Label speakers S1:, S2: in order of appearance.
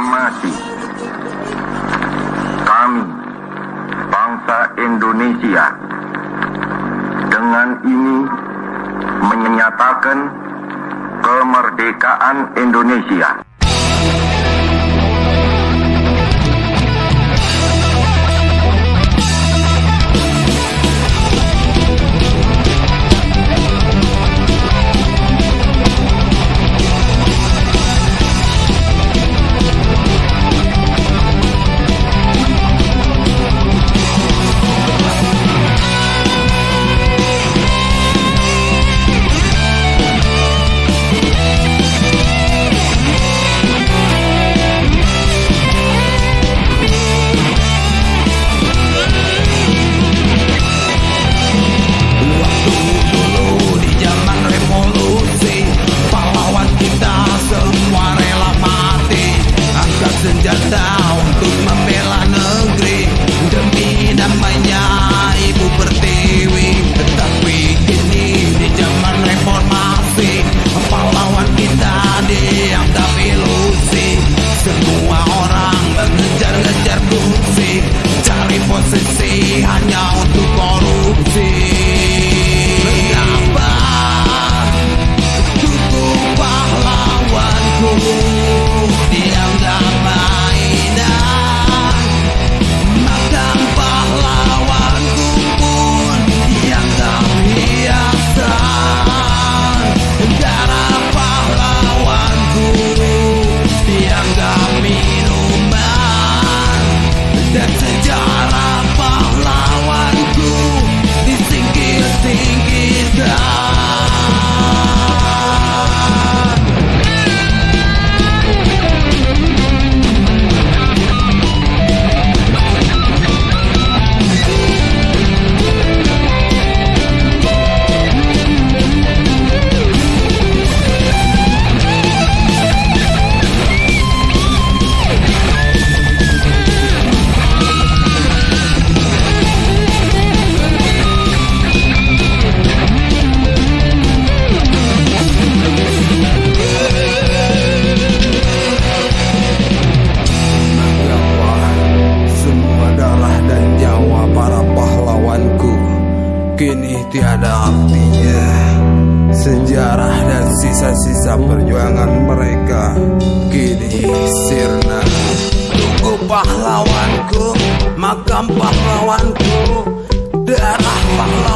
S1: proklamasi kami bangsa Indonesia dengan ini menyatakan kemerdekaan Indonesia.
S2: Kini tiada artinya. Sejarah dan sisa-sisa perjuangan mereka Kini sirna. Tunggu pahlawanku Makam pahlawanku Darah pahlawanku